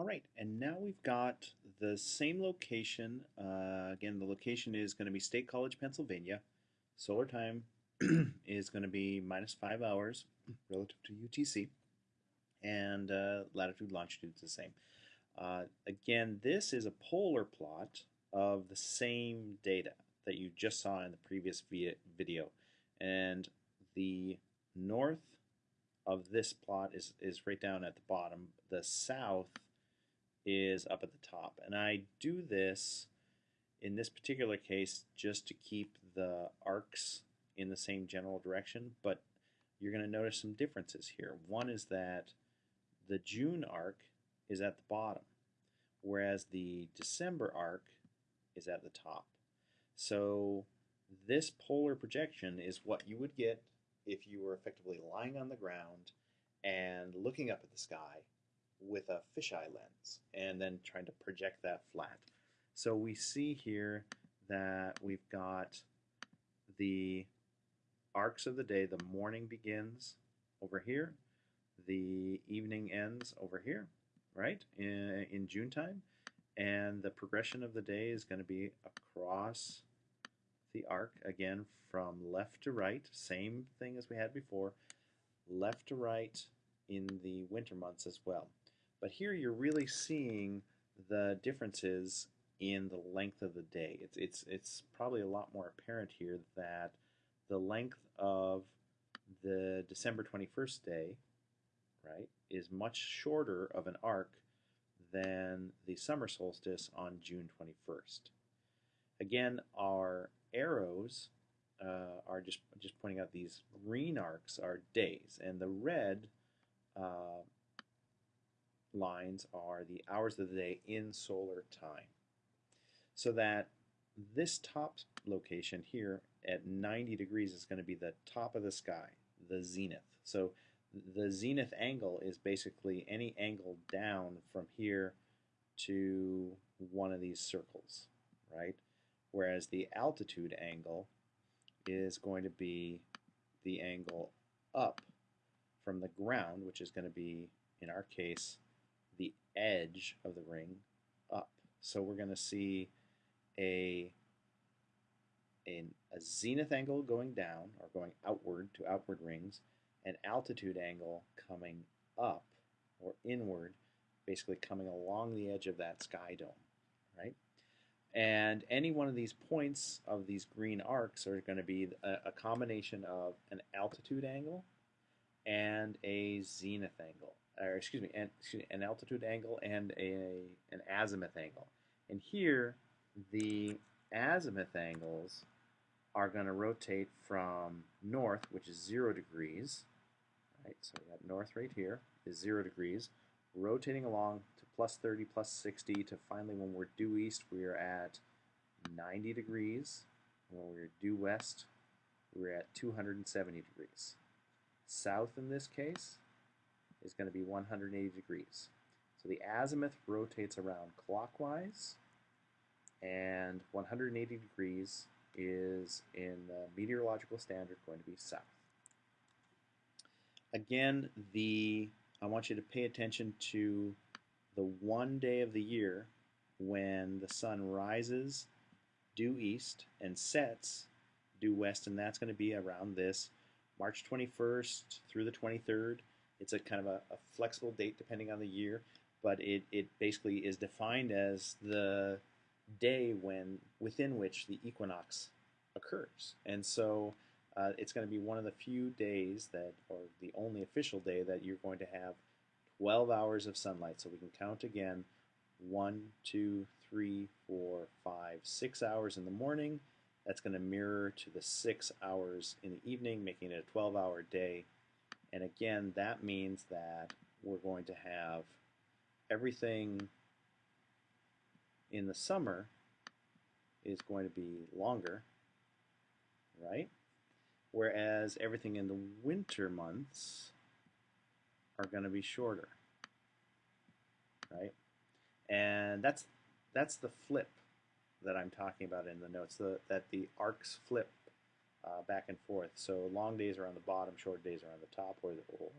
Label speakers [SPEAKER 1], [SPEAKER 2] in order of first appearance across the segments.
[SPEAKER 1] All right, and now we've got the same location. Uh, again, the location is going to be State College, Pennsylvania. Solar time is going to be minus five hours relative to UTC, and uh, latitude longitude is the same. Uh, again, this is a polar plot of the same data that you just saw in the previous video, and the north of this plot is, is right down at the bottom. The south is up at the top. And I do this in this particular case just to keep the arcs in the same general direction, but you're going to notice some differences here. One is that the June arc is at the bottom, whereas the December arc is at the top. So this polar projection is what you would get if you were effectively lying on the ground and looking up at the sky with a fisheye lens and then trying to project that flat. So we see here that we've got the arcs of the day. The morning begins over here. The evening ends over here, right, in, in June time. And the progression of the day is going to be across the arc, again, from left to right. Same thing as we had before. Left to right in the winter months as well. But here you're really seeing the differences in the length of the day. It's, it's, it's probably a lot more apparent here that the length of the December 21st day, right, is much shorter of an arc than the summer solstice on June 21st. Again, our arrows uh, are just, just pointing out these green arcs are days, and the red uh, lines are the hours of the day in solar time. So that this top location here at 90 degrees is going to be the top of the sky, the zenith. So the zenith angle is basically any angle down from here to one of these circles, right? Whereas the altitude angle is going to be the angle up from the ground, which is going to be, in our case, edge of the ring up. So we're going to see a, a, a zenith angle going down or going outward to outward rings, an altitude angle coming up or inward, basically coming along the edge of that sky dome, right? And any one of these points of these green arcs are going to be a, a combination of an altitude angle and a zenith angle or excuse me, an, excuse me, an altitude angle and a an azimuth angle. And here, the azimuth angles are going to rotate from north, which is zero degrees, right? So we got north right here is zero degrees, rotating along to plus 30, plus 60, to finally when we're due east, we are at 90 degrees. When we're due west, we're at 270 degrees. South in this case, is going to be 180 degrees. So the azimuth rotates around clockwise, and 180 degrees is in the meteorological standard going to be south. Again, the I want you to pay attention to the one day of the year when the sun rises due east and sets due west, and that's going to be around this March 21st through the 23rd. It's a kind of a, a flexible date depending on the year, but it, it basically is defined as the day when within which the equinox occurs. And so uh, it's going to be one of the few days that, or the only official day that you're going to have 12 hours of sunlight. So we can count again one, two, three, four, five, six hours in the morning. That's going to mirror to the six hours in the evening, making it a 12 hour day. And again, that means that we're going to have everything in the summer is going to be longer, right? Whereas everything in the winter months are going to be shorter, right? And that's that's the flip that I'm talking about in the notes, the, that the arcs flip uh, back and forth. So long days are on the bottom, short days are on the top, or, or,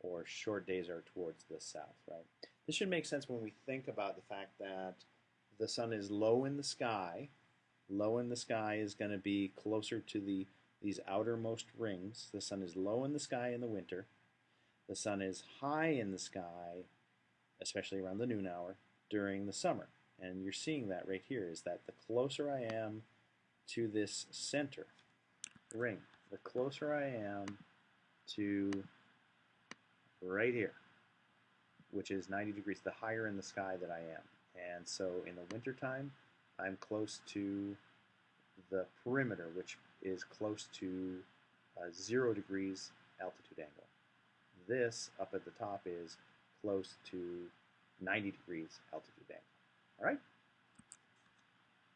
[SPEAKER 1] or short days are towards the south, right? This should make sense when we think about the fact that the sun is low in the sky. Low in the sky is going to be closer to the these outermost rings. The sun is low in the sky in the winter. The sun is high in the sky, especially around the noon hour, during the summer. And you're seeing that right here is that the closer I am to this center ring, the closer I am to right here, which is 90 degrees, the higher in the sky that I am. And so in the wintertime, I'm close to the perimeter, which is close to uh, zero degrees altitude angle. This up at the top is close to 90 degrees altitude angle. All right?